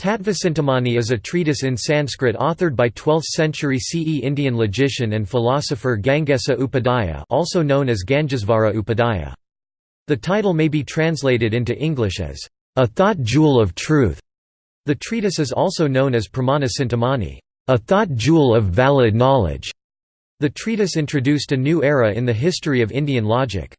Tattvacintamani is a treatise in Sanskrit authored by 12th-century CE Indian logician and philosopher Gangesa Upadhyaya also known as Gangesvara Upadhyaya. The title may be translated into English as, "...a thought jewel of truth". The treatise is also known as Pramana Cintamani, "...a thought jewel of valid knowledge". The treatise introduced a new era in the history of Indian logic.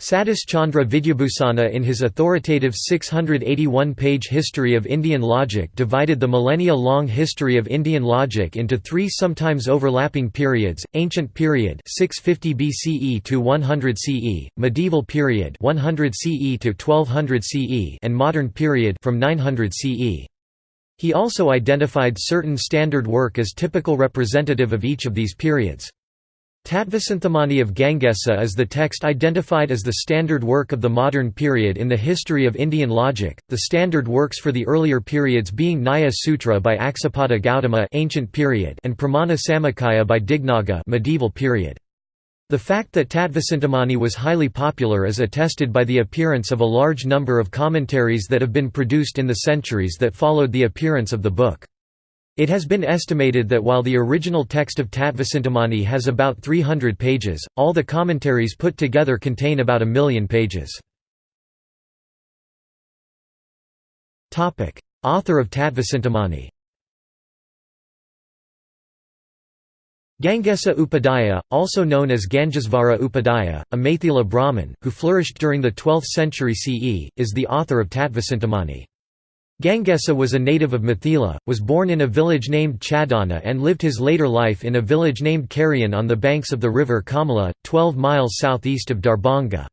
Satis Chandra Vidyabhusana in his authoritative 681-page History of Indian Logic divided the millennia-long history of Indian logic into three sometimes overlapping periods, Ancient Period 650 BCE to 100 CE, Medieval Period 100 CE to 1200 CE and Modern Period from 900 CE. He also identified certain standard work as typical representative of each of these periods. Tattvacintamani of Gangesa is the text identified as the standard work of the modern period in the history of Indian logic, the standard works for the earlier periods being Nyaya Sutra by Aksapada Gautama ancient period and Pramana Samuccaya by Dignaga medieval period. The fact that Tattvacintamani was highly popular is attested by the appearance of a large number of commentaries that have been produced in the centuries that followed the appearance of the book. It has been estimated that while the original text of Tattvacintamani has about 300 pages, all the commentaries put together contain about a million pages. Author of Tattvacintamani Gangesa Upadhyaya, also known as Gangesvara Upadhyaya, a Maithila Brahmin, who flourished during the 12th century CE, is the author of Tattvacintamani. Gangesa was a native of Mithila, was born in a village named Chadana and lived his later life in a village named Karian on the banks of the river Kamala, 12 miles southeast of Darbhanga.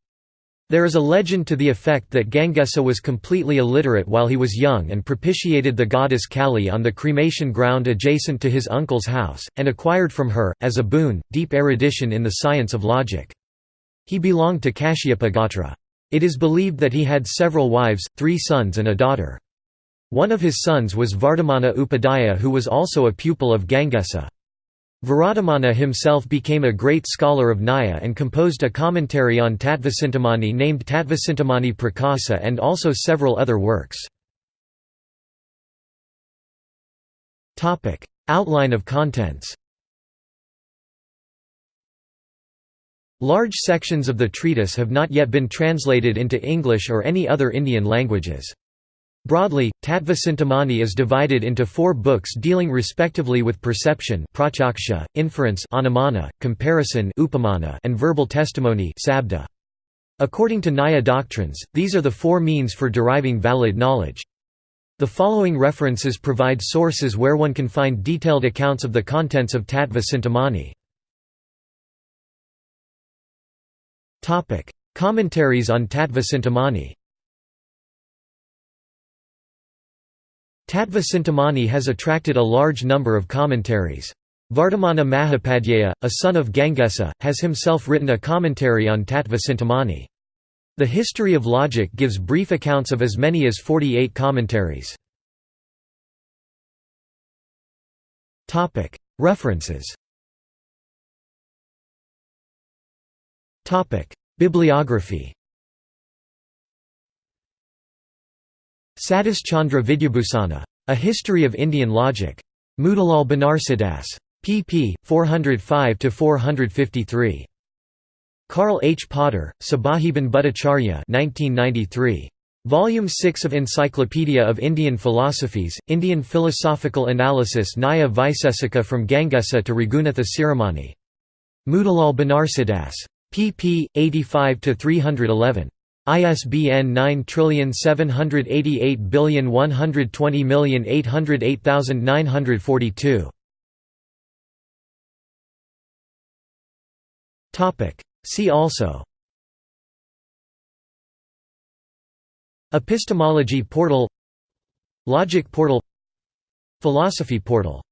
There is a legend to the effect that Gangesa was completely illiterate while he was young and propitiated the goddess Kali on the cremation ground adjacent to his uncle's house, and acquired from her, as a boon, deep erudition in the science of logic. He belonged to Kashyapa Gotra. It is believed that he had several wives, three sons and a daughter. One of his sons was Vardhamana Upadhyaya who was also a pupil of Gangesa. Vardhamana himself became a great scholar of Nyaya and composed a commentary on Tattvacintamani named Tattvacintamani Prakasa and also several other works. Outline of contents Large sections of the treatise have not yet been translated into English or any other Indian languages. Broadly, Tattvacintamani is divided into four books dealing respectively with perception inference comparison upamana, and verbal testimony sabda. According to Nyaya doctrines, these are the four means for deriving valid knowledge. The following references provide sources where one can find detailed accounts of the contents of Tattvacintamani. Commentaries on Tattvacintamani Tattva has attracted a large number of commentaries. Vardhamana Mahapadhyaya, a son of Gangesa, has himself written a commentary on Tattva The History of Logic gives brief accounts of as many as 48 commentaries. References Bibliography Satis Chandra Vidyabhusana. A History of Indian Logic. Motilal Banarsidass. pp. 405–453. Karl H. Potter, Sabhajiban Bhattacharya 1993. Volume 6 of Encyclopedia of Indian Philosophies, Indian Philosophical Analysis Nyaya Vaisesika from Gangesa to Raghunatha Siromani. Motilal Banarsidass. pp. 85–311. ISBN 9788120808942. Topic. See also. Epistemology portal. Logic portal. Philosophy portal